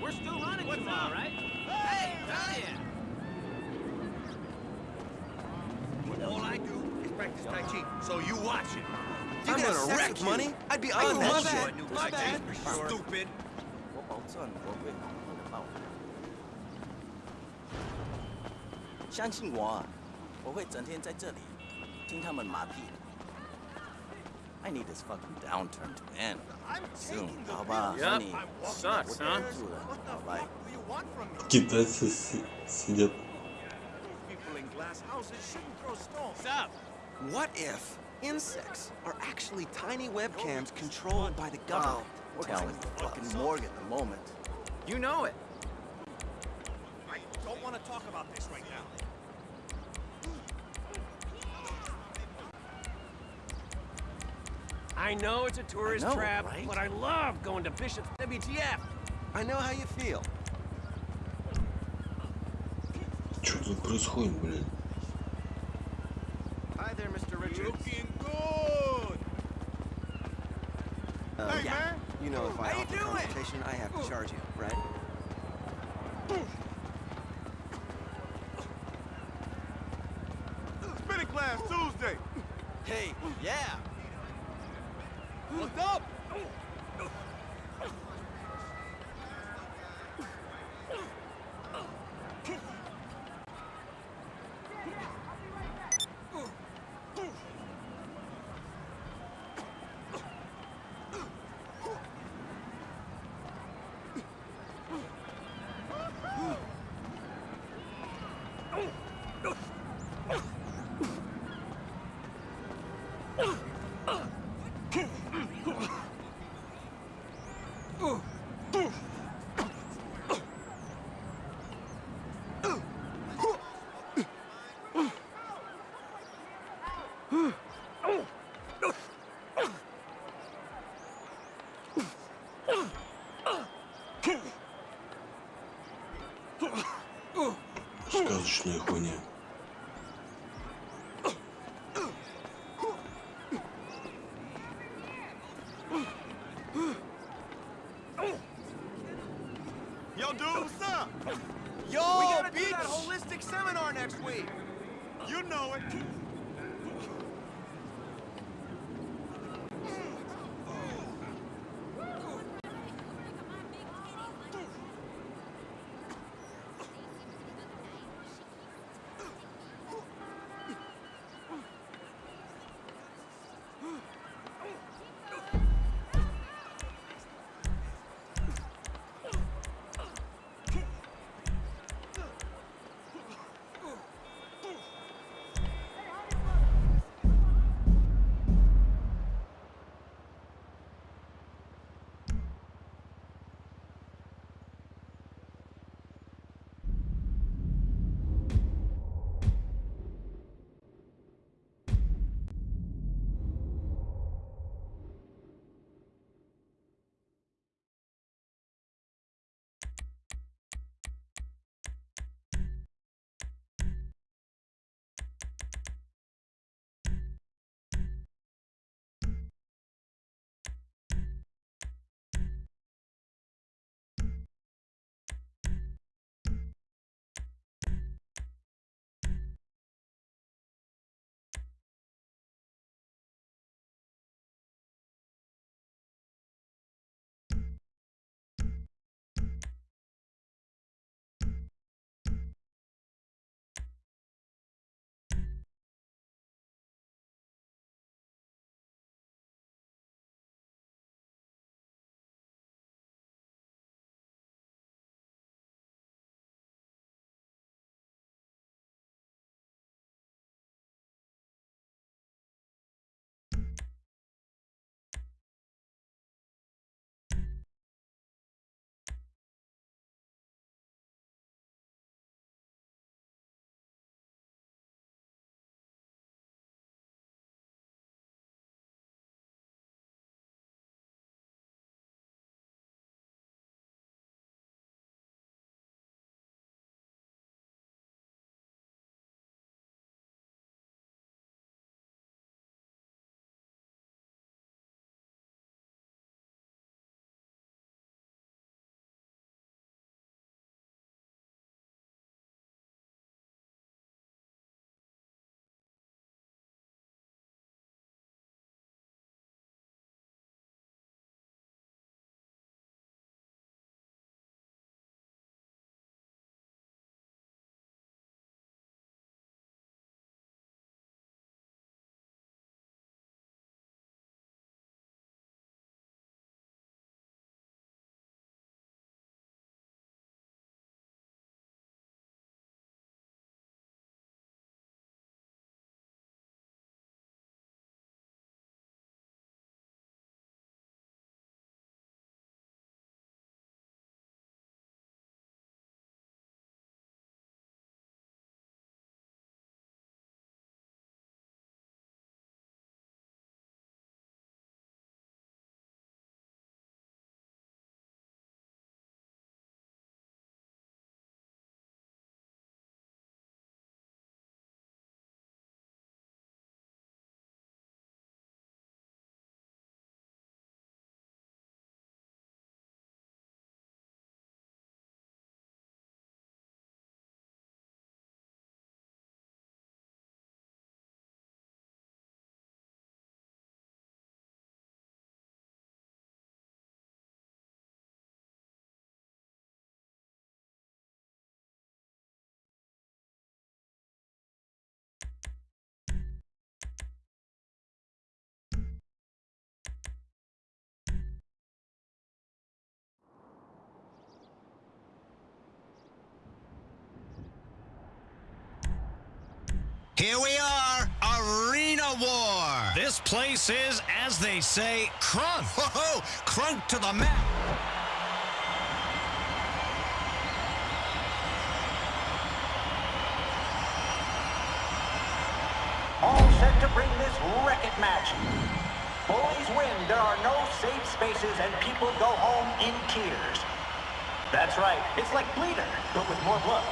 we're still running What's tomorrow, up? right? Hey, hey All I do is practice Tai Chi, so you watch it. You I'm gonna wreck money? I'd be on that shit. My bad. Stupid. 我保证我会好好的报答。相信我啊，我会整天在这里听他们马屁。 I need this fucking downturn to end. I'm Soon. How about yep. honey? Sucks, huh? Китайцы сидят. What if insects are actually tiny webcams controlled by the government? Oh, tell me. Fucking morgue at the moment. You know it. I don't want to talk about this right now. I know it's a tourist know, trap, right? but I love going to Bishop's WTF. I know how you feel. Что тут происходит, блин? Hi there, Mr. Richards. Looking good. Uh, hey, yeah. man. You know if I How you offer doing? consultation, I have to charge you, right? Сказочная хуйня. Here we are, Arena War. This place is, as they say, crunk. Whoa, crunk to the mat. All set to bring this wreck-it match. Bullies win. There are no safe spaces and people go home in tears. That's right. It's like Bleeder, but with more blood.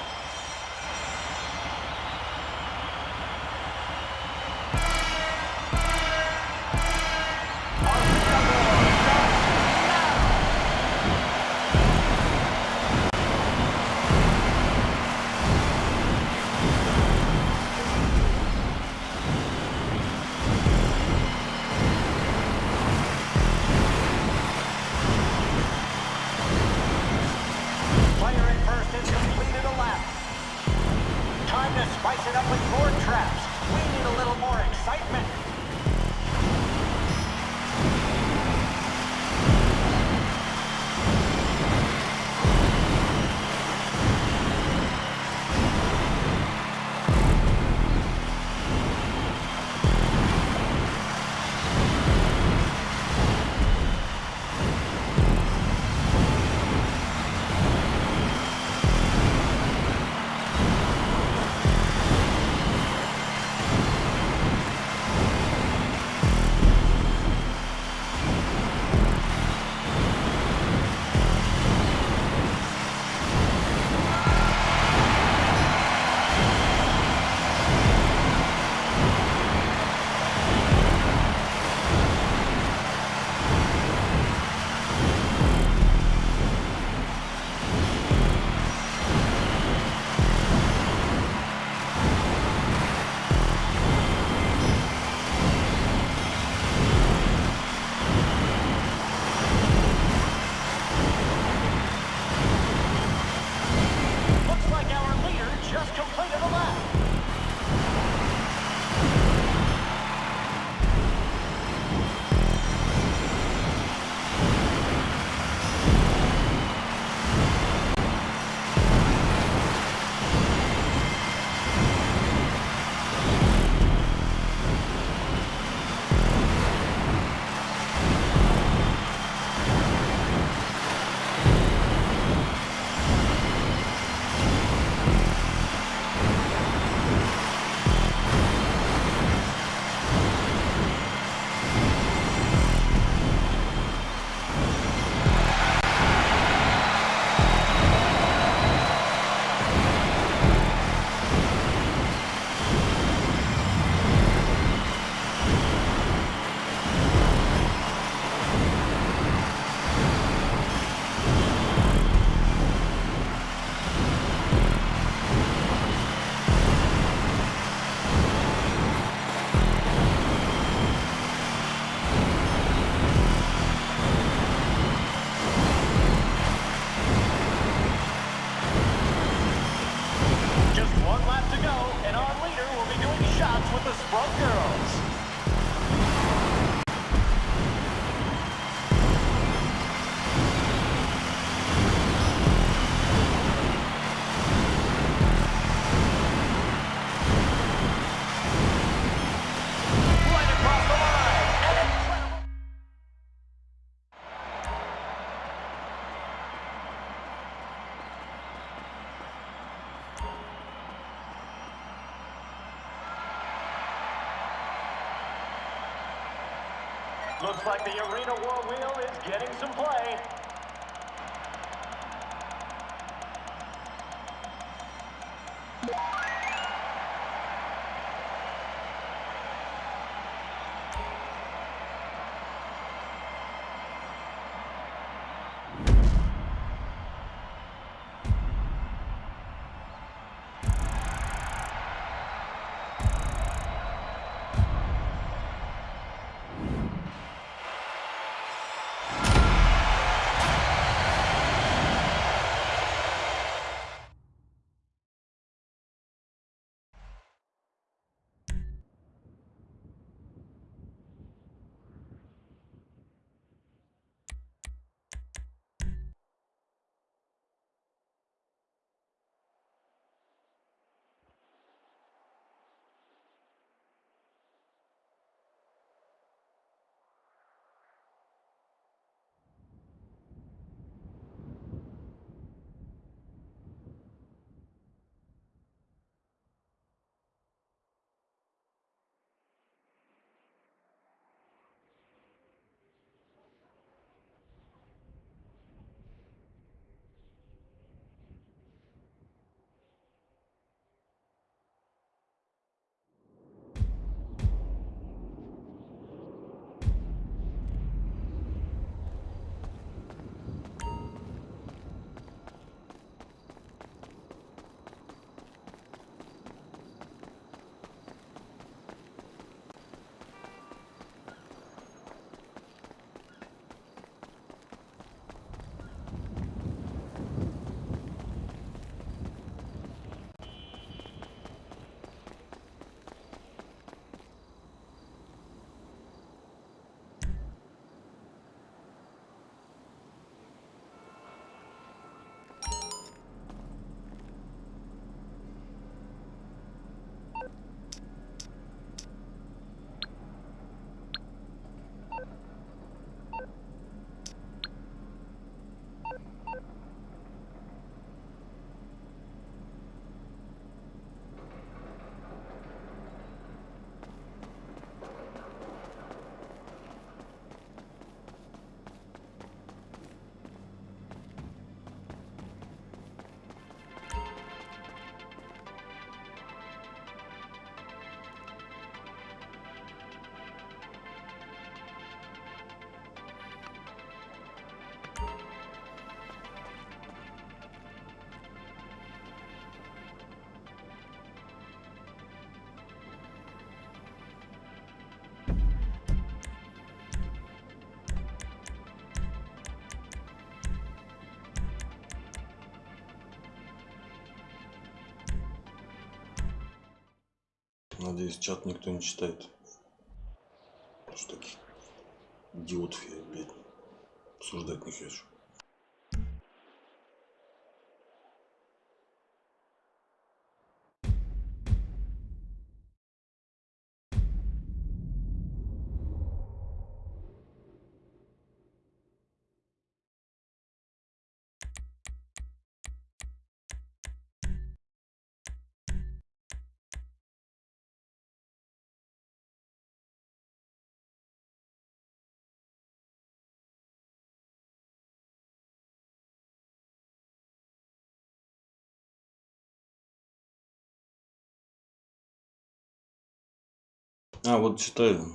Looks like the Arena War wheel is getting some play. Надеюсь, чат никто не читает. Что таких идиотов я, блядь, обсуждать не хочу. А, вот читаю.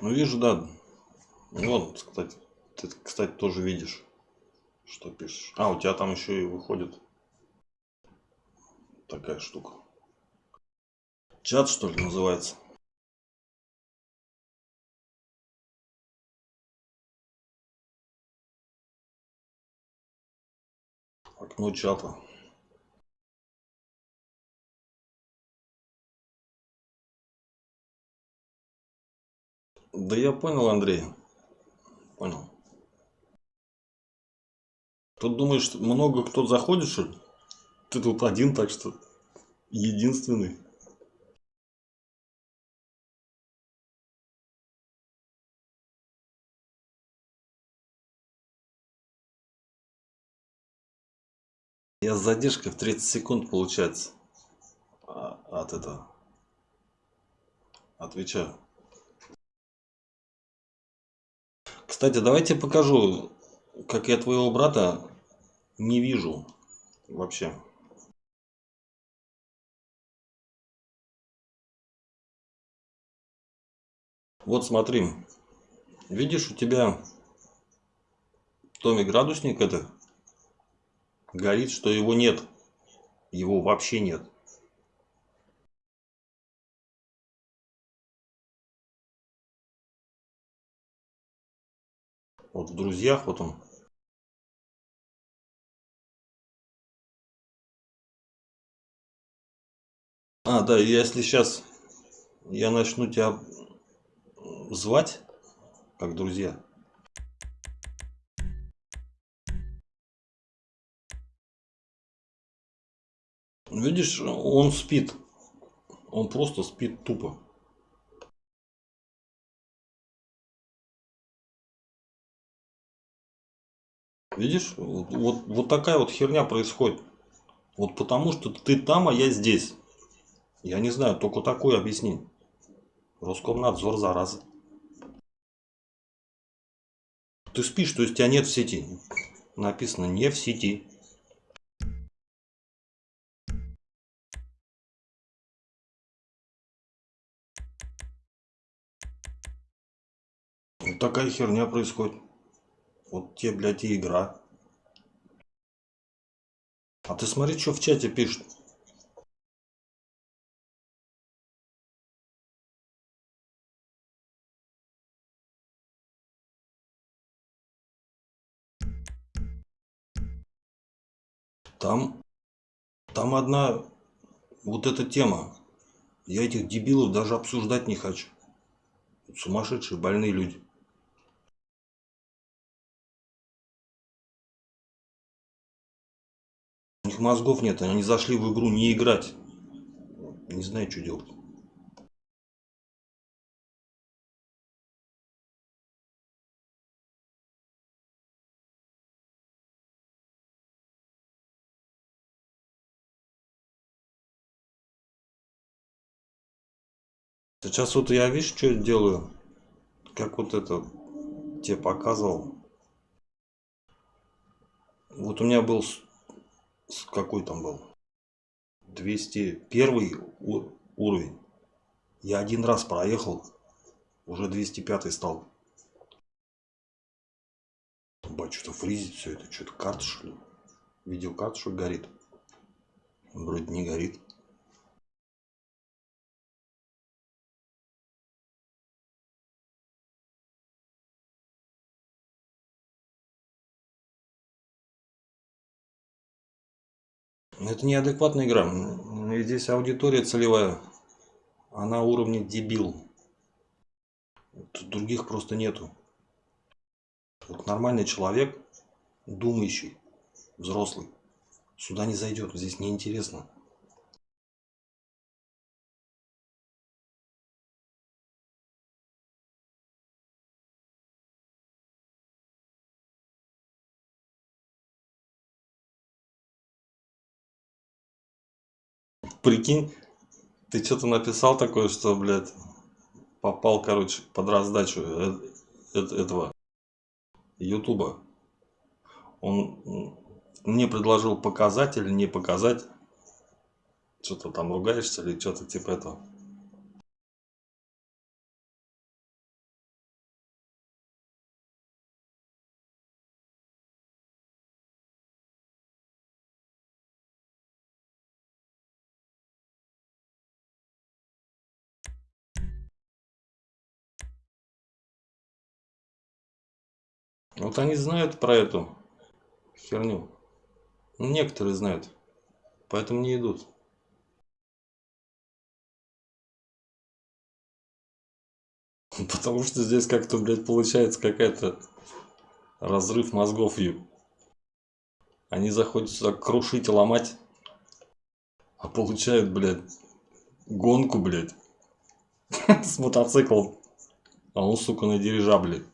Ну, вижу, да. Вон, кстати, ты, кстати, тоже видишь, что пишешь. А, у тебя там еще и выходит такая штука. Чат, что ли, называется? Окно чата. Да я понял, Андрей. Понял. Тут думаешь, много кто заходит, что? Ты тут один, так что единственный. Я с задержкой в 30 секунд получается а, от этого. Отвечаю. Кстати, давайте покажу, как я твоего брата не вижу вообще. Вот смотри. Видишь, у тебя в томе градусник это горит, что его нет. Его вообще нет. Вот в друзьях вот он. А, да, если сейчас я начну тебя звать, как друзья. Видишь, он спит. Он просто спит тупо. Видишь, вот, вот, такая вот херня происходит. Вот потому что ты там, а я здесь. Я не знаю, только такое объясни. Роскомнадзор, зараза. Ты спишь, то есть тебя нет в сети. Написано не в сети. Такая херня происходит. Вот тебе, блядь, и игра. А ты смотри, что в чате пишут. Там, там одна вот эта тема. Я этих дебилов даже обсуждать не хочу. Сумасшедшие, больные люди. Мозгов нет, они зашли в игру не играть. Не знаю, что делать. Сейчас вот я, видишь, что делаю? Как вот это тебе показывал. Вот у меня был какой там был? 201 уровень. Я один раз проехал уже 205 стал. Бать, что-то фризит все это что-то карта что ли? Видеокарта что горит? Вроде не горит Это неадекватная игра. Здесь аудитория целевая. Она уровня дебил. Тут других просто нету. Вот нормальный человек, думающий, взрослый, сюда не зайдет. Здесь неинтересно. Прикинь, ты что-то написал такое, что, блядь, попал, короче, под раздачу э, э, этого Ютуба. Он мне предложил показать или не показать. Что-то там ругаешься или что-то типа этого. Вот они знают про эту херню. Некоторые знают. Поэтому не идут. Потому что здесь как-то, блядь, получается какая-то разрыв мозгов. Они заходят сюда крушить и ломать. А получают, блядь, гонку, блядь. С мотоциклом. А он, сука, на дирижабле.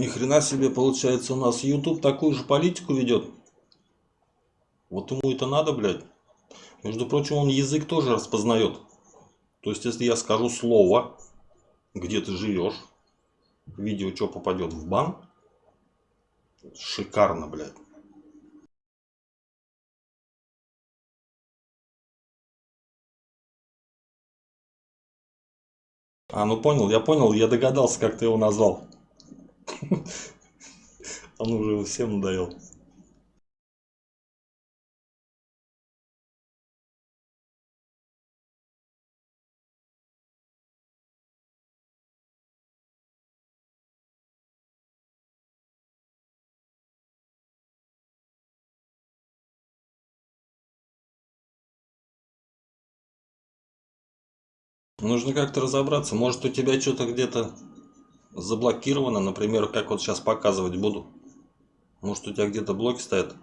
Ни хрена себе получается у нас YouTube такую же политику ведет. Вот ему это надо, блядь. Между прочим, он язык тоже распознает. То есть, если я скажу слово, где ты живешь, видео что попадет в бан, шикарно, блядь. А, ну понял, я понял, я догадался, как ты его назвал. Он уже всем надоел. Нужно как-то разобраться. Может у тебя что-то где-то заблокировано, например, как вот сейчас показывать буду. Может у тебя где-то блоки стоят?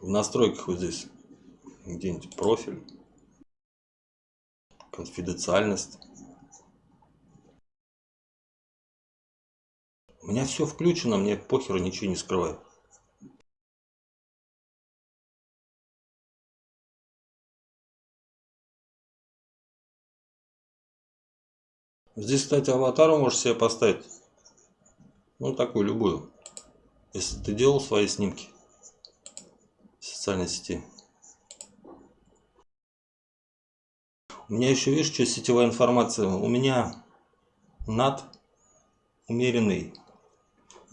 В настройках вот здесь где-нибудь профиль, конфиденциальность. У меня все включено, мне похеру ничего не скрываю. Здесь, кстати, аватару можешь себе поставить. Ну, такую, любую. Если ты делал свои снимки в социальной сети. У меня еще, видишь, что сетевая информация. У меня над умеренный.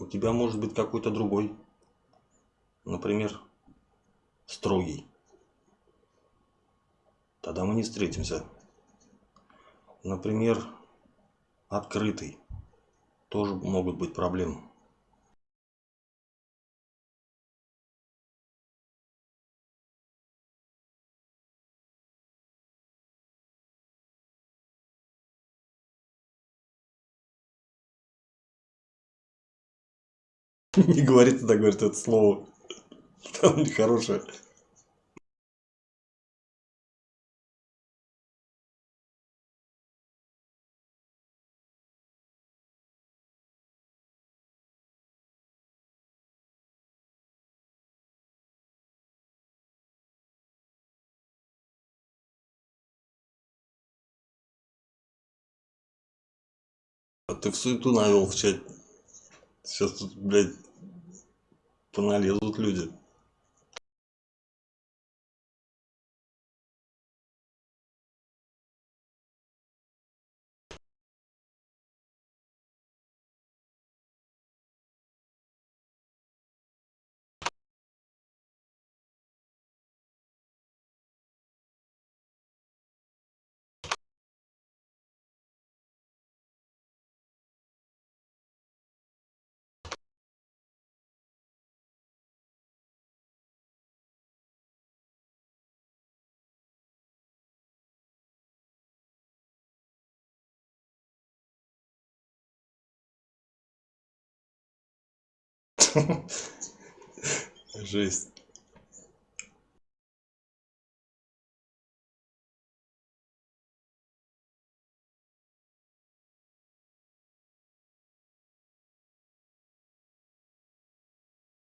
У тебя может быть какой-то другой. Например, строгий. Тогда мы не встретимся. Например, открытый. Тоже могут быть проблемы. Не говорит тогда, говорит это слово. Там нехорошее. Ты в суету навел в чат. Сейчас тут, блядь, поналезут люди. Жесть.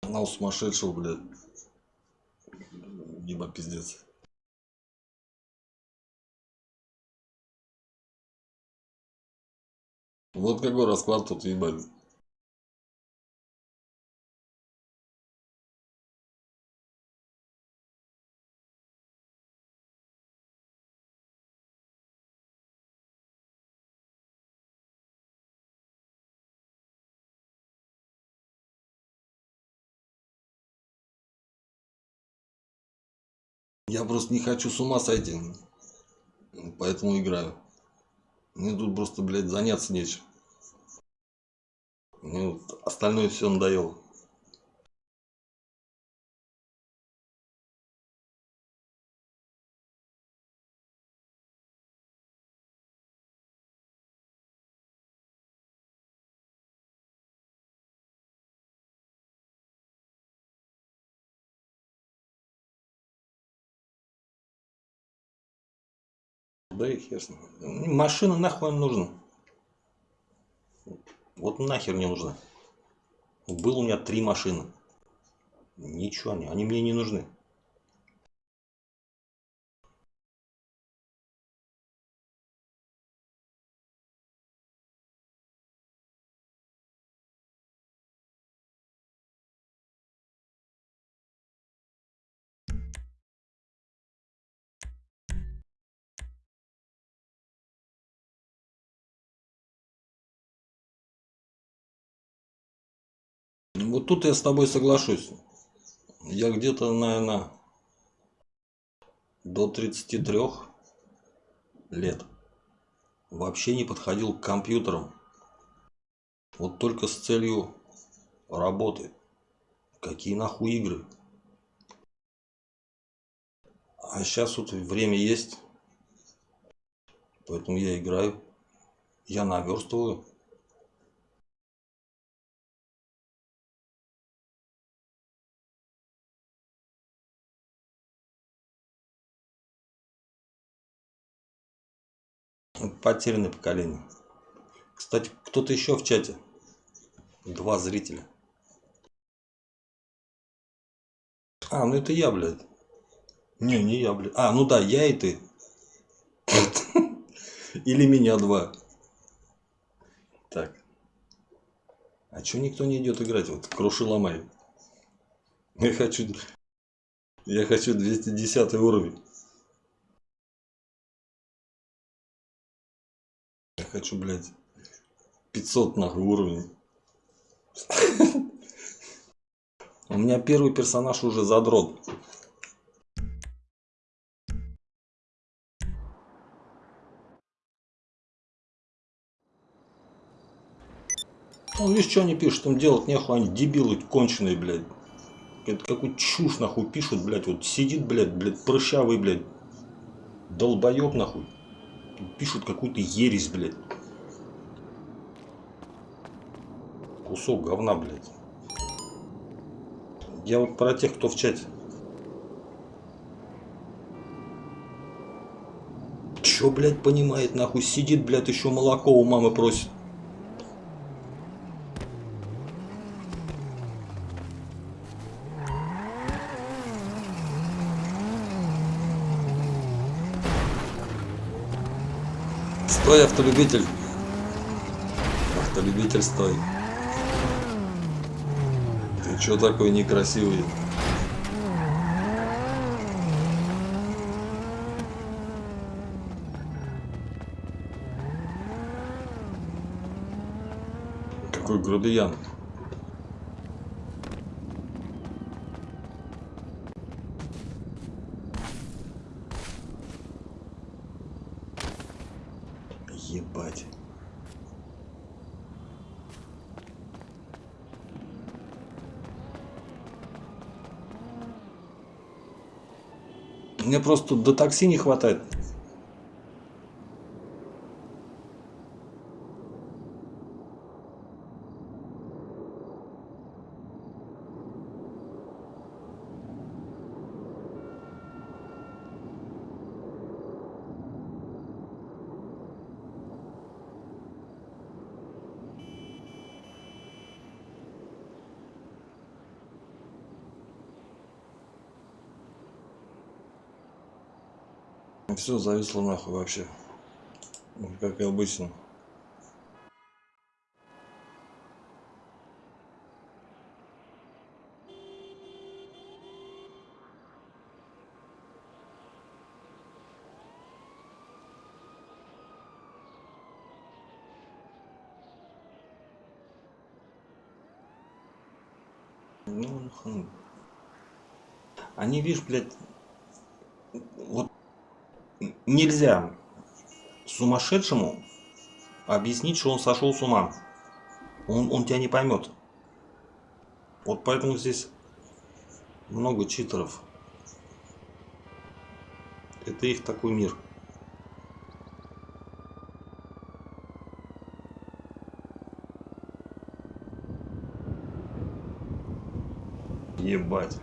Канал сумасшедшего, блядь. Либо пиздец. Вот какой расклад тут, ебать. Я просто не хочу с ума сойти. Поэтому играю. Мне тут просто, блядь, заняться нечем. Мне вот остальное все надоело. Да и хер с ним. Машина нахуй нужна. Вот нахер не нужна. Было у меня три машины. Ничего они, они мне не нужны. Тут я с тобой соглашусь. Я где-то, наверное, до 33 лет вообще не подходил к компьютерам. Вот только с целью работы. Какие нахуй игры? А сейчас вот время есть. Поэтому я играю. Я наверстываю. Потерянное поколение. Кстати, кто-то еще в чате. Два зрителя. А, ну это я, блядь. Не, не я, блядь. А, ну да, я и ты. Или меня два. Так. А чё никто не идет играть? Вот круши ломай. Я хочу... Я хочу 210 уровень. Хочу, блядь, 500 нахуй уровень. У меня первый персонаж уже задрот. Он видишь, что они пишут, там делать нехуй, они дебилы конченые, блядь. Это какую чушь нахуй пишут, блядь, вот сидит, блядь, блядь, прыщавый, блядь, долбоеб нахуй. Пишут какую-то ересь, блядь. Кусок говна, блядь. Я вот про тех, кто в чате. Чё, блядь, понимает, нахуй, сидит, блядь, еще молоко у мамы просит. Стой, автолюбитель. Автолюбитель, стой. Ты чё такой некрасивый? Какой грубиян. Ебать. Мне просто до такси не хватает. Все зависло нахуй вообще. Как и обычно. Ну, хм. Они, видишь, блядь, нельзя сумасшедшему объяснить, что он сошел с ума. Он, он тебя не поймет. Вот поэтому здесь много читеров. Это их такой мир. Ебать.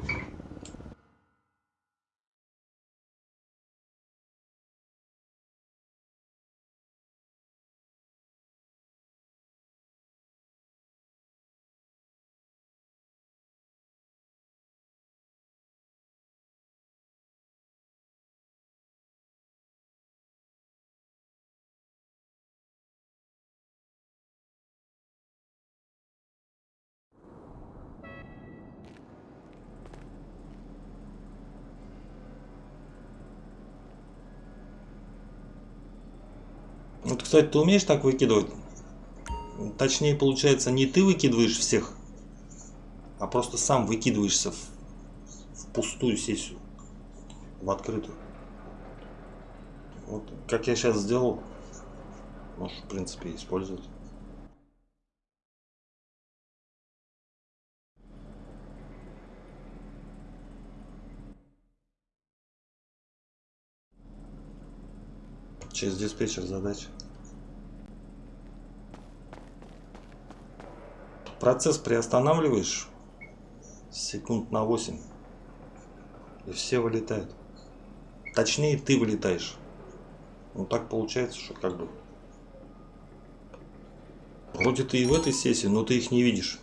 Кстати, ты умеешь так выкидывать? Точнее, получается, не ты выкидываешь всех, а просто сам выкидываешься в, в пустую сессию, в открытую. Вот, как я сейчас сделал, можешь, в принципе, использовать. Через диспетчер задач. Процесс приостанавливаешь секунд на 8. И все вылетают. Точнее, ты вылетаешь. Ну так получается, что как бы... Вроде ты и в этой сессии, но ты их не видишь.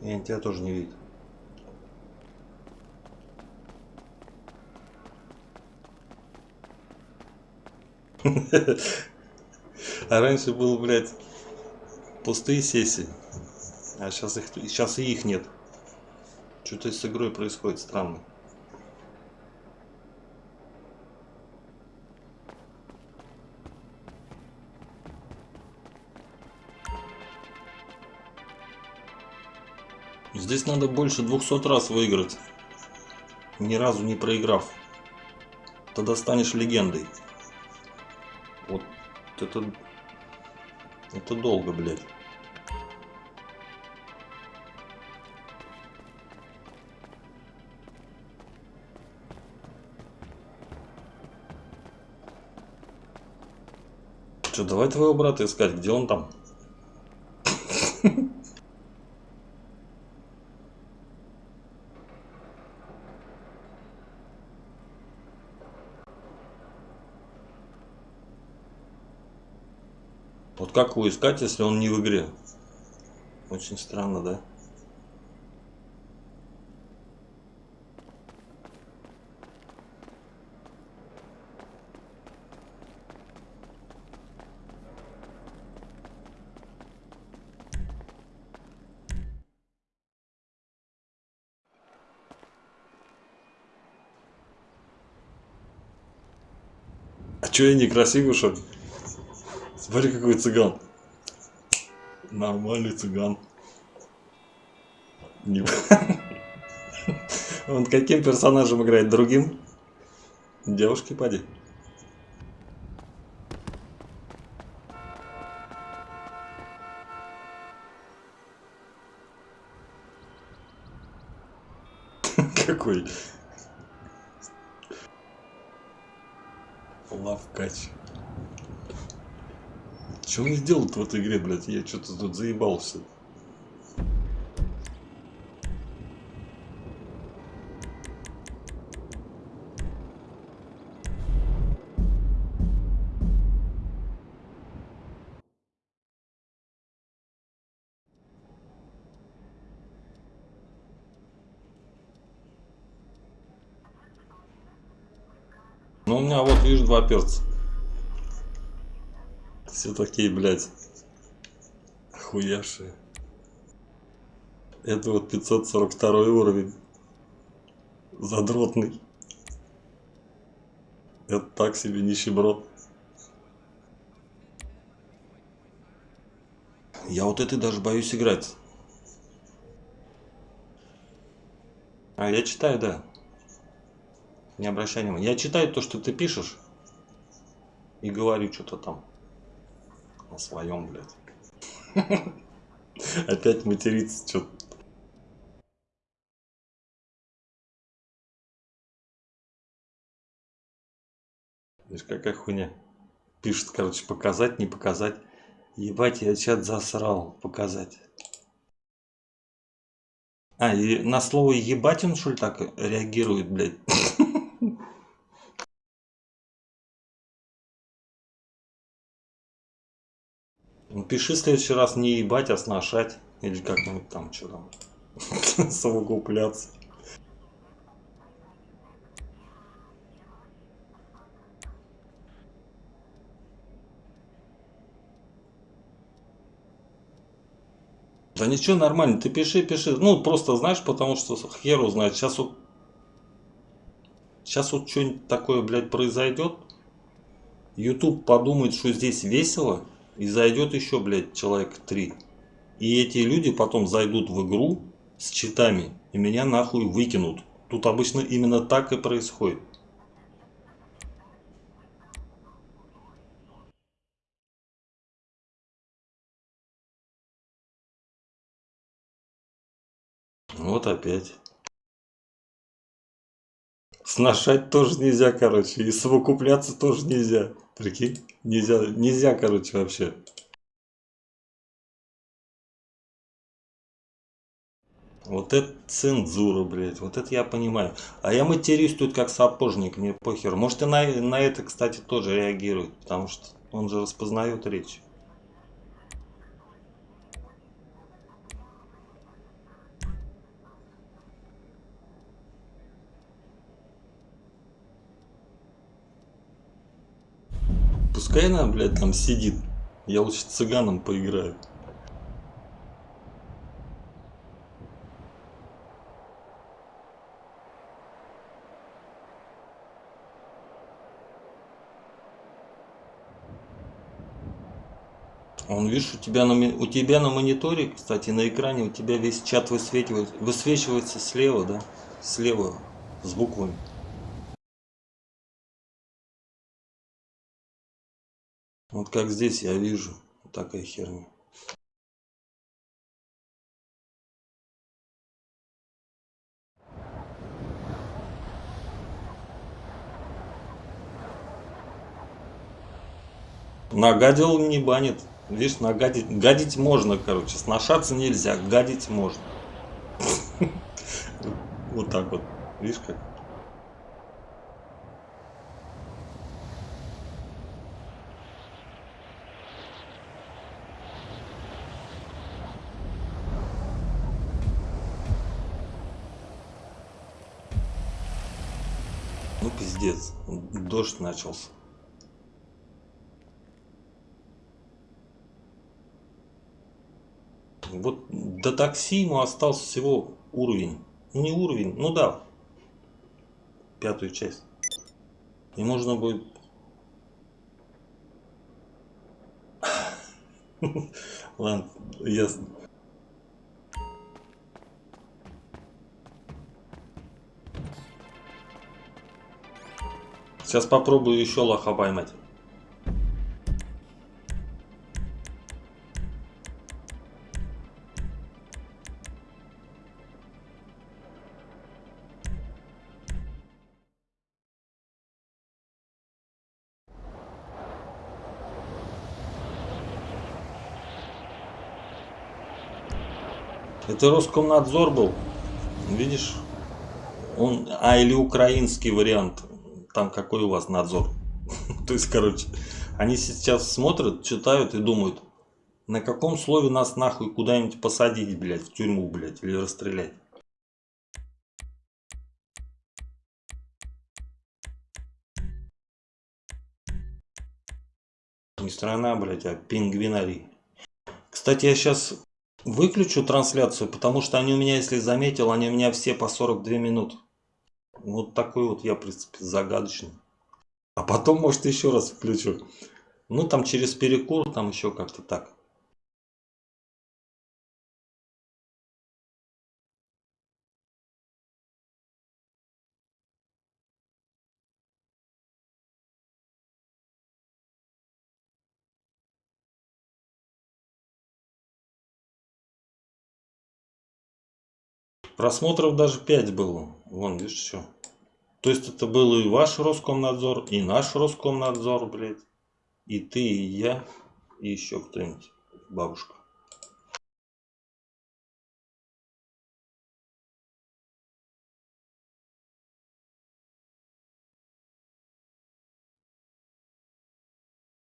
И они тебя тоже не видят. А раньше был, блядь, пустые сессии. А сейчас их сейчас и их нет. Что-то с игрой происходит странно. Здесь надо больше 200 раз выиграть, ни разу не проиграв. Тогда станешь легендой. Вот это... Это долго, блядь. Давай твоего брата искать, где он там? Вот как его искать, если он не в игре? Очень странно, да? Чё я некрасивый, что ли? Смотри, какой цыган. Нормальный цыган. Не- Он каким персонажем играет? Другим? Девушки, поди. в этой игре, блядь. Я что-то тут заебался. Ну, у меня вот, видишь, два перца. Все такие, блядь, хуяшие. Это вот 542 уровень. Задротный. Это так себе нищеброд. Я вот это даже боюсь играть. А я читаю, да. Не обращай внимания. Я читаю то, что ты пишешь. И говорю что-то там. О своем, блядь. Опять материться что-то. Видишь, какая хуйня. Пишет, короче, показать, не показать. Ебать, я чат засрал. Показать. А, и на слово ебать он, что ли, так реагирует, блядь? Пиши в следующий раз не ебать, а сношать. Или как-нибудь там, что там. Совокупляться. Да ничего, нормально, ты пиши, пиши. Ну, просто знаешь, потому что хер узнает. Сейчас вот... Сейчас вот что-нибудь такое, блядь, произойдет. YouTube подумает, что здесь весело. И зайдет еще, блядь, человек три. И эти люди потом зайдут в игру с читами. И меня нахуй выкинут. Тут обычно именно так и происходит. Вот опять. Сношать тоже нельзя, короче. И совокупляться тоже нельзя. Прикинь? Нельзя, нельзя, короче, вообще. Вот это цензура, блядь. Вот это я понимаю. А я матерюсь тут как сапожник, мне похер. Может и на, на это, кстати, тоже реагирует. Потому что он же распознает речь. Пускай она, блядь, там сидит. Я лучше цыганом поиграю. Он, видишь, у тебя, на, у тебя на мониторе, кстати, на экране у тебя весь чат высвечивается, высвечивается слева, да? Слева, с буквами. Вот как здесь я вижу вот такая херня. Нагадил не банит. Видишь, нагадить, гадить можно, короче. Сношаться нельзя, гадить можно. Вот так вот. Видишь как? Ну пиздец, дождь начался. Вот до такси ему остался всего уровень. Ну не уровень, ну да, пятую часть. И можно будет... Ладно, ясно. Сейчас попробую еще лоха поймать. Это Роскомнадзор был. Видишь? Он, а или украинский вариант там какой у вас надзор. То есть, короче, они сейчас смотрят, читают и думают, на каком слове нас нахуй куда-нибудь посадить, блядь, в тюрьму, блядь, или расстрелять. Не страна, блядь, а пингвинарий. Кстати, я сейчас выключу трансляцию, потому что они у меня, если заметил, они у меня все по 42 минуты. Вот такой вот я, в принципе, загадочный. А потом, может, еще раз включу. Ну, там через перекур, там еще как-то так. Просмотров даже 5 было. Вон, видишь, что. То есть это был и ваш Роскомнадзор, и наш Роскомнадзор, блядь. И ты, и я, и еще кто-нибудь. Бабушка.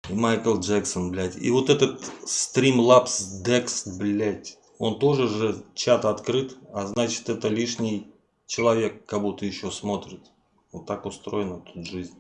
И Майкл Джексон, блядь. И вот этот Streamlabs Dex, блядь. Он тоже же чат открыт, а значит это лишний человек как будто еще смотрит. Вот так устроена тут жизнь.